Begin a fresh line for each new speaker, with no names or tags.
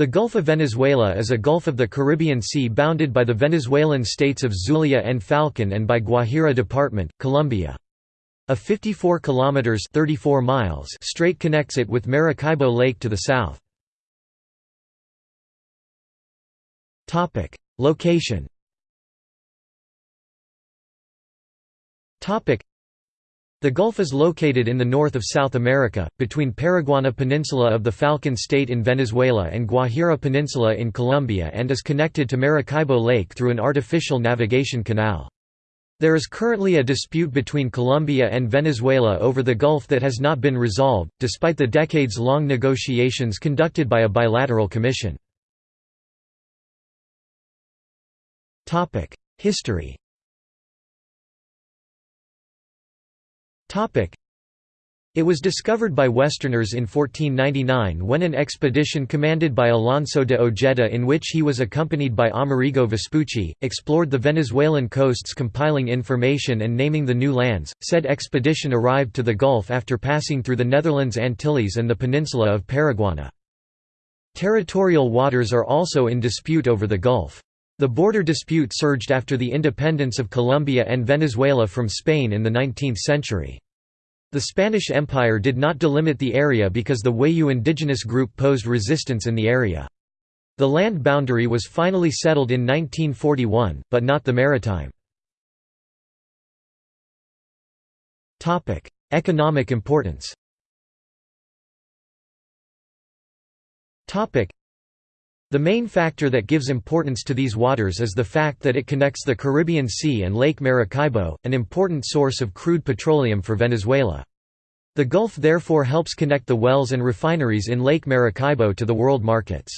The Gulf of Venezuela is a gulf of the Caribbean Sea bounded by the Venezuelan states of Zulia and Falcon and by Guajira Department, Colombia. A 54 kilometers 34 miles strait connects it with Maracaibo Lake to the south. Topic: Location. Topic: the Gulf is located in the north of South America, between Paraguaná Peninsula of the Falcon State in Venezuela and Guajira Peninsula in Colombia and is connected to Maracaibo Lake through an artificial navigation canal. There is currently a dispute between Colombia and Venezuela over the Gulf that has not been resolved, despite the decades-long negotiations conducted by a bilateral commission. History It was discovered by Westerners in 1499 when an expedition commanded by Alonso de Ojeda in which he was accompanied by Amerigo Vespucci, explored the Venezuelan coasts compiling information and naming the new lands. Said expedition arrived to the Gulf after passing through the Netherlands Antilles and the peninsula of Paraguaná. Territorial waters are also in dispute over the Gulf. The border dispute surged after the independence of Colombia and Venezuela from Spain in the 19th century. The Spanish Empire did not delimit the area because the Wayuu indigenous group posed resistance in the area. The land boundary was finally settled in 1941, but not the maritime. Economic importance the main factor that gives importance to these waters is the fact that it connects the Caribbean Sea and Lake Maracaibo, an important source of crude petroleum for Venezuela. The Gulf therefore helps connect the wells and refineries in Lake Maracaibo to the world markets.